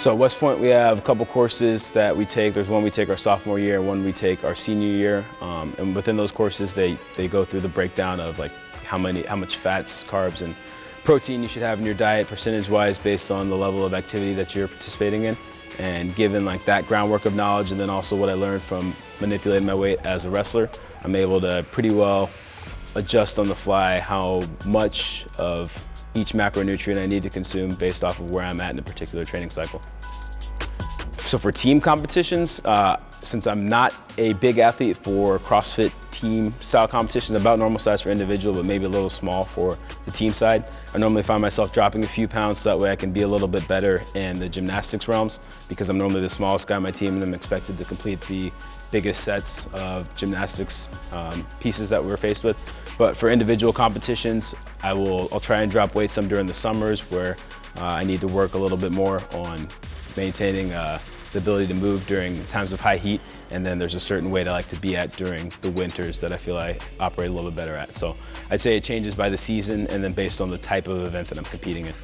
So at West Point, we have a couple courses that we take. There's one we take our sophomore year, one we take our senior year. Um, and within those courses, they, they go through the breakdown of like how many, how much fats, carbs, and protein you should have in your diet percentage-wise based on the level of activity that you're participating in. And given like that groundwork of knowledge, and then also what I learned from manipulating my weight as a wrestler, I'm able to pretty well adjust on the fly how much of each macronutrient I need to consume based off of where I'm at in a particular training cycle. So for team competitions, uh, since I'm not a big athlete for CrossFit team style competitions, about normal size for individual, but maybe a little small for the team side, I normally find myself dropping a few pounds so that way I can be a little bit better in the gymnastics realms because I'm normally the smallest guy on my team and I'm expected to complete the biggest sets of gymnastics um, pieces that we're faced with. But for individual competitions, I will, I'll try and drop weight some during the summers where uh, I need to work a little bit more on maintaining uh, the ability to move during times of high heat, and then there's a certain weight I like to be at during the winters that I feel I operate a little bit better at. So I'd say it changes by the season and then based on the type of event that I'm competing in.